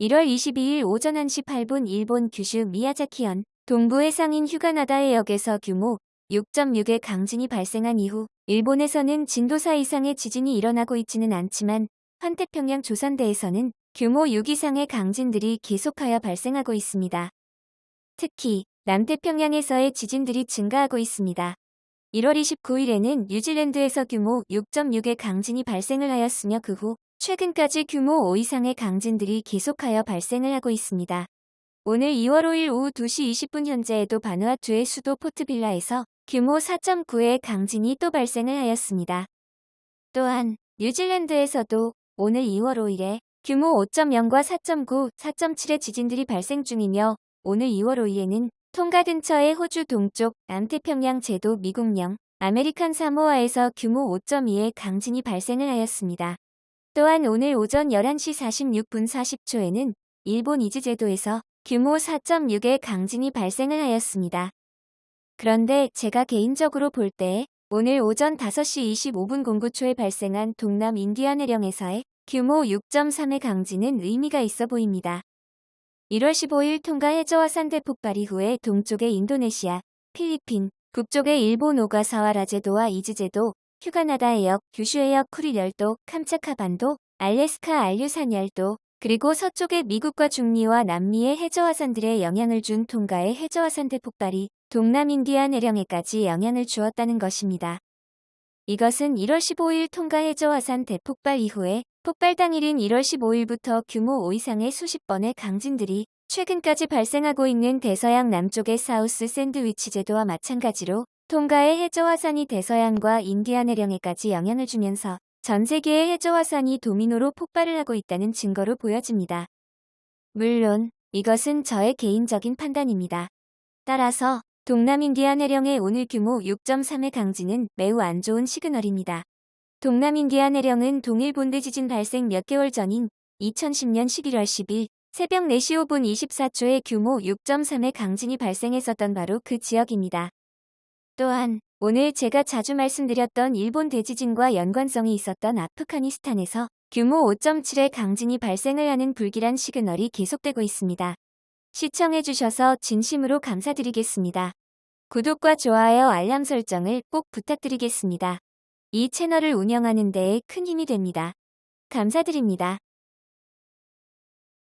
1월 22일 오전 1시 8분 일본 규슈 미야자키현 동부의 상인 휴가나다의 역에서 규모 6.6의 강진이 발생한 이후 일본에서는 진도 4 이상의 지진이 일어나고 있지는 않지만 환태평양 조선대에서는 규모 6 이상의 강진들이 계속하여 발생하고 있습니다. 특히 남태평양에서의 지진들이 증가하고 있습니다. 1월 29일에는 뉴질랜드에서 규모 6.6의 강진이 발생을 하였으며 그 후 최근까지 규모 5 이상의 강진들이 계속하여 발생을 하고 있습니다. 오늘 2월 5일 오후 2시 20분 현재에도 바누아투의 수도 포트빌라에서 규모 4.9의 강진이 또 발생을 하였습니다. 또한 뉴질랜드에서도 오늘 2월 5일에 규모 5.0과 4.9, 4.7의 지진들이 발생 중이며 오늘 2월 5일에는 통가 근처의 호주 동쪽 남태평양 제도 미국령 아메리칸 사모아에서 규모 5.2의 강진이 발생을 하였습니다. 또한 오늘 오전 11시 46분 40초에는 일본 이즈 제도에서 규모 4.6의 강진이 발생을 하였습니다. 그런데 제가 개인적으로 볼 때 오늘 오전 5시 25분 09초에 발생한 동남 인디아 해령에서의 규모 6.3의 강진은 의미가 있어 보입니다. 1월 15일 통가 해저화산 대폭발 이후에 동쪽의 인도네시아, 필리핀, 북쪽의 일본 오가사와라 제도와 이즈 제도, 휴가나다 해역, 규슈 해역 쿠릴 열도, 캄차카 반도, 알래스카 알류산 열도, 그리고 서쪽의 미국과 중미와 남미의 해저화산들에 영향을 준 통가의 해저화산 대 폭발이 동남인디아 내령에까지 영향을 주었다는 것입니다. 이것은 1월 15일 통가 해저화산 대폭발 이후에 폭발 당일인 1월 15일부터 규모 5 이상의 수십 번의 강진들이 최근까지 발생하고 있는 대서양 남쪽의 사우스 샌드위치 제도와 마찬가지로 통가의 해저화산이 대서양과 인디아 내령에까지 영향을 주면서 전 세계의 해저화산이 도미노로 폭발을 하고 있다는 증거로 보여집니다. 물론 이것은 저의 개인적인 판단입니다. 따라서 동남인디아 내령의 오늘 규모 6.3의 강진은 매우 안 좋은 시그널입니다. 동남인디아 내령은 동일 본대 지진 발생 몇 개월 전인 2010년 11월 10일 새벽 4시 5분 24초에 규모 6.3의 강진이 발생했었던 바로 그 지역입니다. 또한 오늘 제가 자주 말씀드렸던 일본 대지진과 연관성이 있었던 아프가니스탄에서 규모 5.7의 강진이 발생을 하는 불길한 시그널이 계속되고 있습니다. 시청해주셔서 진심으로 감사드리겠습니다. 구독과 좋아요 알람 설정을 꼭 부탁드리겠습니다. 이 채널을 운영하는 데에 큰 힘이 됩니다. 감사드립니다.